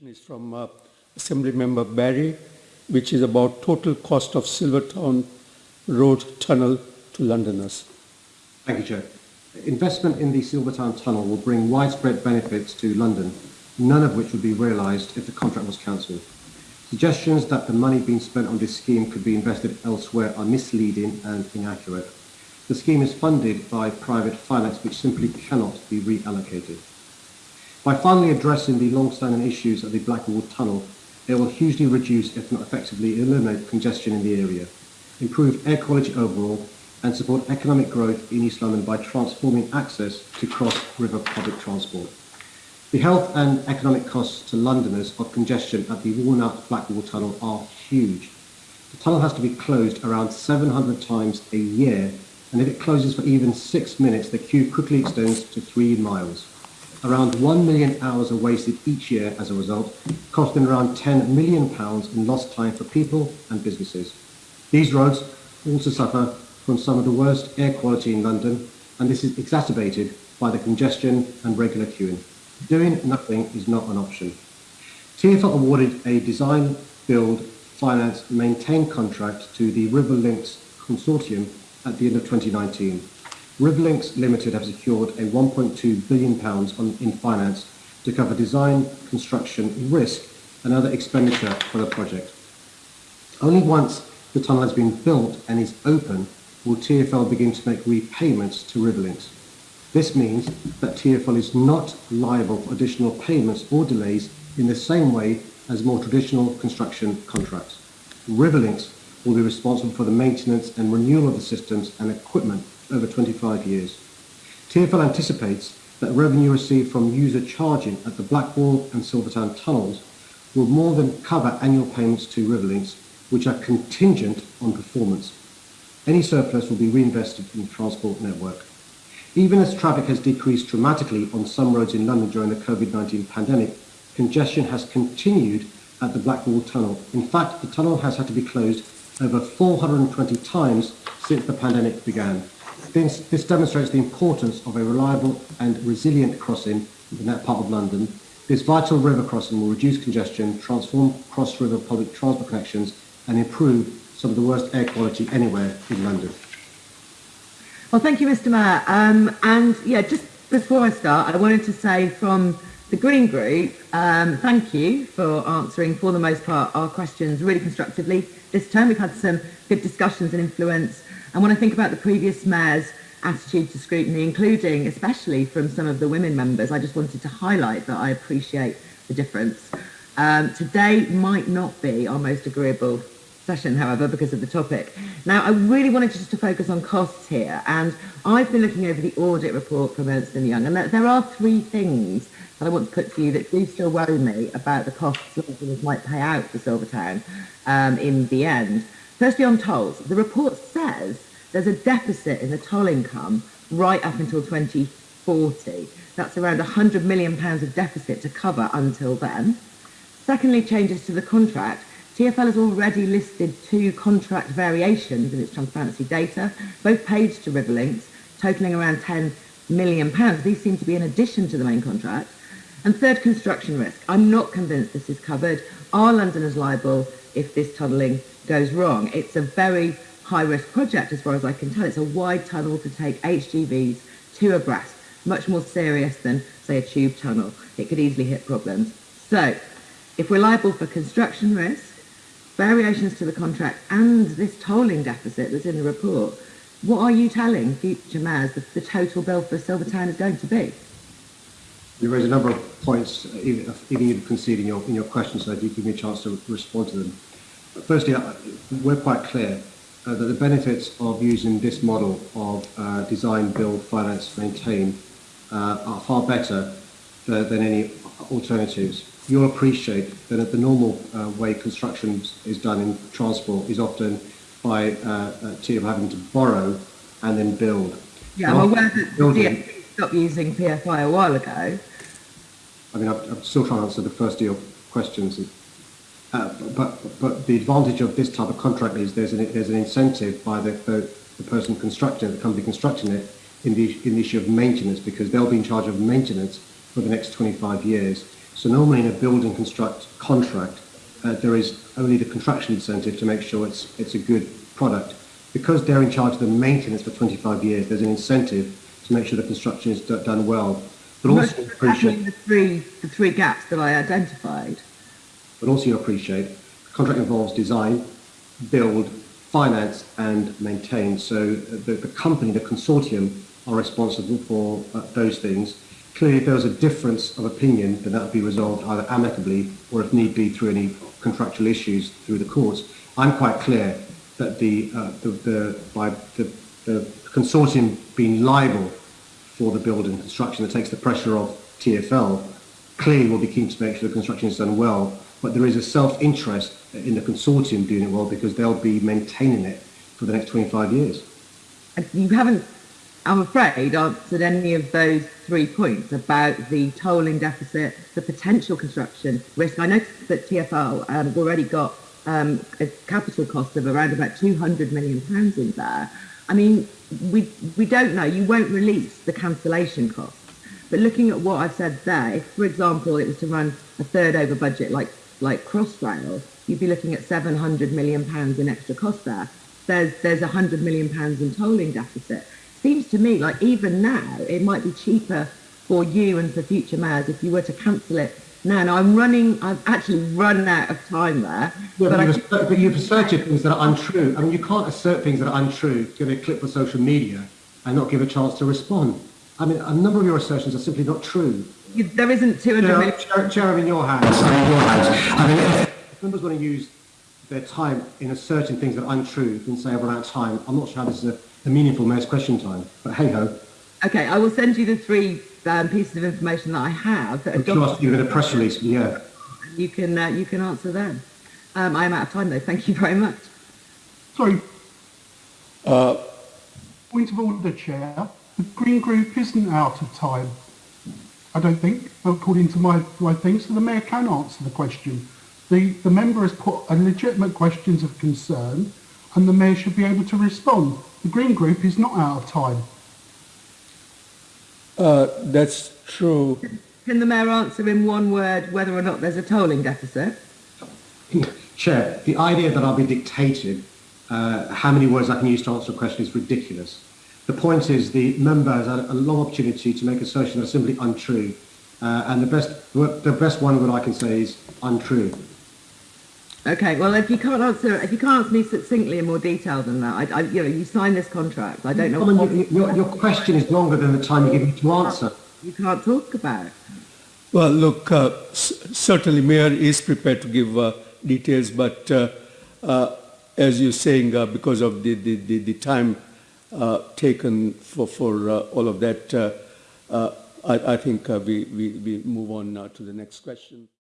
is from uh, Assembly Member Berry, which is about total cost of Silvertown Road Tunnel to Londoners. Thank you, Chair. Investment in the Silvertown Tunnel will bring widespread benefits to London, none of which would be realised if the contract was cancelled. Suggestions that the money being spent on this scheme could be invested elsewhere are misleading and inaccurate. The scheme is funded by private finance which simply cannot be reallocated. By finally addressing the long-standing issues of the Blackwall Tunnel, it will hugely reduce, if not effectively eliminate, congestion in the area, improve air quality overall, and support economic growth in East London by transforming access to cross-river public transport. The health and economic costs to Londoners of congestion at the worn-out Blackwall Tunnel are huge. The tunnel has to be closed around 700 times a year, and if it closes for even six minutes, the queue quickly extends to three miles. Around 1 million hours are wasted each year as a result, costing around 10 million pounds in lost time for people and businesses. These roads also suffer from some of the worst air quality in London, and this is exacerbated by the congestion and regular queuing. Doing nothing is not an option. TfL awarded a design, build, finance, maintain contract to the Riverlinx Consortium at the end of 2019. Riverlinx Limited have secured a 1.2 billion pounds in finance to cover design, construction, risk and other expenditure for the project. Only once the tunnel has been built and is open will TfL begin to make repayments to Riverlinx. This means that TfL is not liable for additional payments or delays in the same way as more traditional construction contracts. Riverlinx will be responsible for the maintenance and renewal of the systems and equipment over 25 years. TfL anticipates that revenue received from user charging at the Blackwall and Silvertown tunnels will more than cover annual payments to Riverlinx, which are contingent on performance. Any surplus will be reinvested in the transport network. Even as traffic has decreased dramatically on some roads in London during the COVID-19 pandemic, congestion has continued at the Blackwall Tunnel. In fact, the tunnel has had to be closed over 420 times since the pandemic began. This, this demonstrates the importance of a reliable and resilient crossing in that part of London. This vital river crossing will reduce congestion, transform cross-river public transport connections and improve some of the worst air quality anywhere in London. Well, thank you, Mr Mayor. Um, and yeah, just before I start, I wanted to say from the Green Group, um, thank you for answering, for the most part, our questions really constructively. This term we've had some good discussions and influence and when I think about the previous mayor's attitude to scrutiny, including especially from some of the women members, I just wanted to highlight that I appreciate the difference. Um, today might not be our most agreeable session, however, because of the topic. Now, I really wanted just to focus on costs here, and I've been looking over the audit report from Ernst & Young, and there are three things that I want to put to you that do still worry me about the costs that might pay out for Silvertown um, in the end. Firstly, on tolls, the report says there's a deficit in the toll income right up until 2040. That's around £100 million of deficit to cover until then. Secondly, changes to the contract. TfL has already listed two contract variations in its transparency data, both paid to Riverlinx, totalling around £10 million. These seem to be in addition to the main contract. And third, construction risk. I'm not convinced this is covered. Are Londoners liable if this tunnelling goes wrong. It's a very high risk project as far as I can tell. It's a wide tunnel to take HGVs two abreast, much more serious than say a tube tunnel. It could easily hit problems. So if we're liable for construction risk, variations to the contract and this tolling deficit that's in the report, what are you telling future mayors that the total bill for Silvertown is going to be? You raise a number of points, even, you conceding your, in your questions, so if you give me a chance to respond to them. Firstly, we're quite clear uh, that the benefits of using this model of uh, design, build, finance, maintain uh, are far better than, than any alternatives. You'll appreciate that at the normal uh, way construction is done in transport is often by uh, a having to borrow and then build. Yeah, I'm aware that building, stopped using PFI a while ago. I mean, I'm, I'm still trying to answer the first of your questions. Uh, but, but the advantage of this type of contract is there's an, there's an incentive by the, the, the person constructing it, the company constructing it, in the, in the issue of maintenance because they'll be in charge of maintenance for the next 25 years. So normally in a build and construct contract, uh, there is only the contraction incentive to make sure it's, it's a good product. Because they're in charge of the maintenance for 25 years, there's an incentive to make sure the construction is do- done well. But Most also appreciate, the three, the three gaps that I identified. but also you appreciate, the contract involves design, build, finance and maintain. So uh, the, the company, the consortium, are responsible for uh, those things. Clearly, if there was a difference of opinion, then that would be resolved either amicably or, if need be, through any contractual issues through the courts. I'm quite clear that the, uh, the, the, by the, the consortium being liable for the build and construction that takes the pressure off TFL clearly will be keen to make sure the construction is done well, but there is a self-interest in the consortium doing it well because they'll be maintaining it for the next 25 years. You haven't, I'm afraid, answered any of those three points about the tolling deficit, the potential construction risk. I noticed that TfL um, already got um, a capital cost of around about 200 million pounds in there. I mean, we, we don't know. You won't release the cancellation costs. But looking at what I've said there, if, for example, it was to run a third over budget like, like Crossrail, you'd be looking at 700 million pounds in extra cost there. There's, there's 100 million pounds in tolling deficit. Seems to me like even now it might be cheaper for you and for future mayors if you were to cancel it now. Now I'm running, I've actually run out of time there. Yeah, but, I you've, assert- but you've asserted things that are untrue. I mean, you can't assert things that are untrue, give a clip for social media, and not give a chance to respond. I mean, a number of your assertions are simply not true. you- there isn't 200 Chair, million. Chair, Chair, I'm in your hands. I'm in your hands. I mean, if, if members want to use their time in asserting things that are untrue and say I've run out of time, I'm not sure how this is a, a meaningful mayor's question time. But hey ho, Okay, I will send you the three um, pieces of information that I have. That are I'm sure I'll give it a press release. Yeah. You can uh, you can answer them. Um, I am out of time though. Thank you very much. Sorry. Uh, Point of order, Chair. The Green Group isn't out of time. I don't think, according to my, my thing, so the Mayor can answer the question. The, the member has put a legitimate questions of concern and the Mayor should be able to respond. The Green Group is not out of time. uh, that's true. Can the mayor answer in one word whether or not there's a tolling deficit? Chair, the idea that I'll be dictated uh, how many words I can use to answer a question is ridiculous. The point is the member has had a long opportunity to make assertions that are simply untrue. Uh, and the best, the best one that I can say is untrue. Okay. Well, if you can't answer if you can't answer me succinctly in more detail than that, I, I you know you signed this contract. I don't know I mean, what you- your, your question is longer than the time you give me to answer. you can't talk about. It. Well, look, uh, certainly Mayor is prepared to give uh, details, but uh, uh, as you're saying, uh, because of the, the, the, the time uh, taken for, for uh, all of that, uh, uh, I, I think uh, we, we, we move on now to the next question.